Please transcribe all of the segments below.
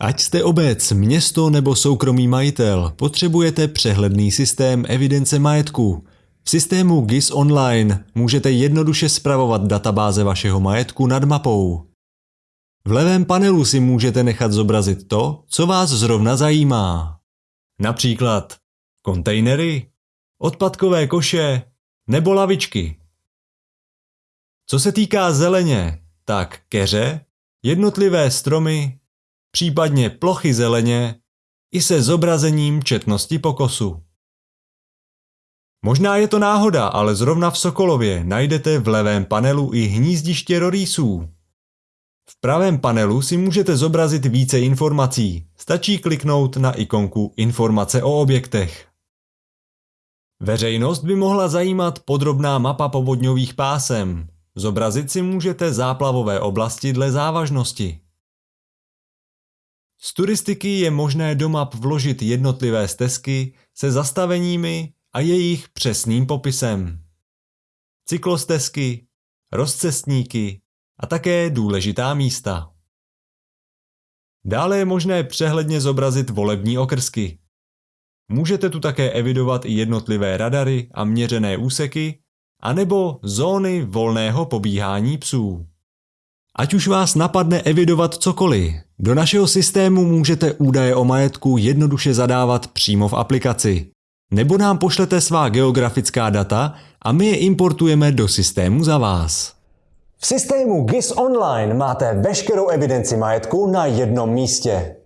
Ať jste obec, město nebo soukromý majitel, potřebujete přehledný systém evidence majetku. V systému GIS Online můžete jednoduše spravovat databáze vašeho majetku nad mapou. V levém panelu si můžete nechat zobrazit to, co vás zrovna zajímá. Například kontejnery, odpadkové koše nebo lavičky. Co se týká zeleně, tak keře, jednotlivé stromy, případně plochy zeleně i se zobrazením četnosti pokosu. Možná je to náhoda, ale zrovna v Sokolově najdete v levém panelu i hnízdiště rorýsů. V pravém panelu si můžete zobrazit více informací. Stačí kliknout na ikonku Informace o objektech. Veřejnost by mohla zajímat podrobná mapa povodňových pásem. Zobrazit si můžete záplavové oblasti dle závažnosti. Z turistiky je možné do map vložit jednotlivé stezky se zastaveními a jejich přesným popisem. Cyklostezky, rozcestníky a také důležitá místa. Dále je možné přehledně zobrazit volební okrsky. Můžete tu také evidovat i jednotlivé radary a měřené úseky, anebo zóny volného pobíhání psů. Ať už vás napadne evidovat cokoliv, do našeho systému můžete údaje o majetku jednoduše zadávat přímo v aplikaci. Nebo nám pošlete svá geografická data a my je importujeme do systému za vás. V systému GIS Online máte veškerou evidenci majetku na jednom místě.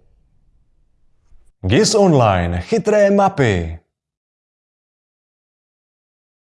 GIS Online. Chytré mapy.